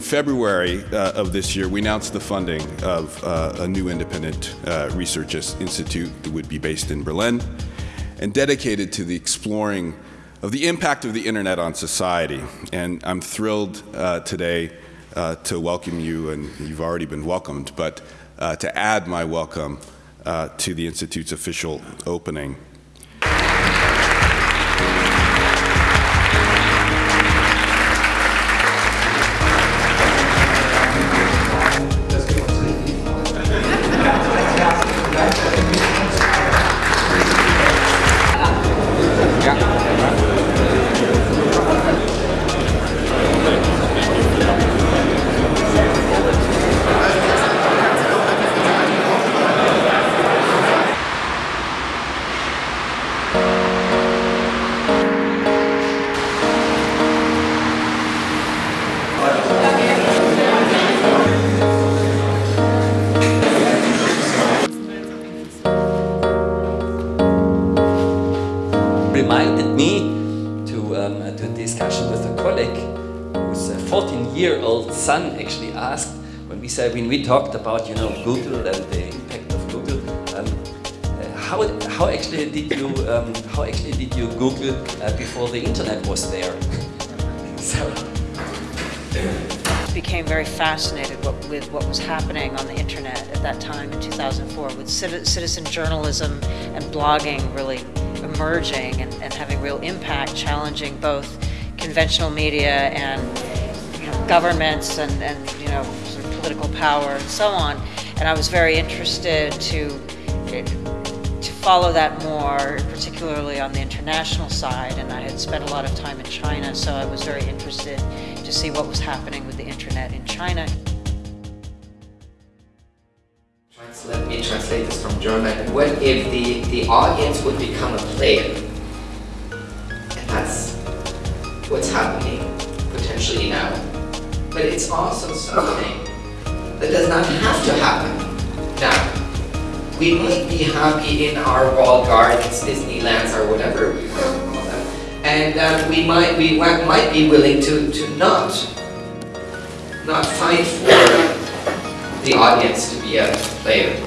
February uh, of this year, we announced the funding of uh, a new independent uh, research institute that would be based in Berlin and dedicated to the exploring of the impact of the internet on society. And I'm thrilled uh, today uh, to welcome you, and you've already been welcomed, but uh, to add my welcome to the Institute's official opening. To, um, to a discussion with a colleague whose 14-year-old son actually asked when we said when we talked about you know Google and the impact of Google. Um, uh, how, how actually did you um, how actually did you Google uh, before the internet was there? so became very fascinated with what was happening on the internet at that time in 2004 with citizen journalism and blogging really emerging and, and having real impact, challenging both conventional media and you know, governments and, and you know sort of political power and so on. And I was very interested to to follow that more, particularly on the international side. And I had spent a lot of time in China, so I was very interested to see what was happening with the internet in China. Let me translate this from German. What if the, the audience would become a player? And that's what's happening potentially now. But it's also something that does not have to happen now. We might be happy in our walled gardens, Disneylands, or whatever we want to call them. And uh, we might we might be willing to, to not not fight for the audience to be a player.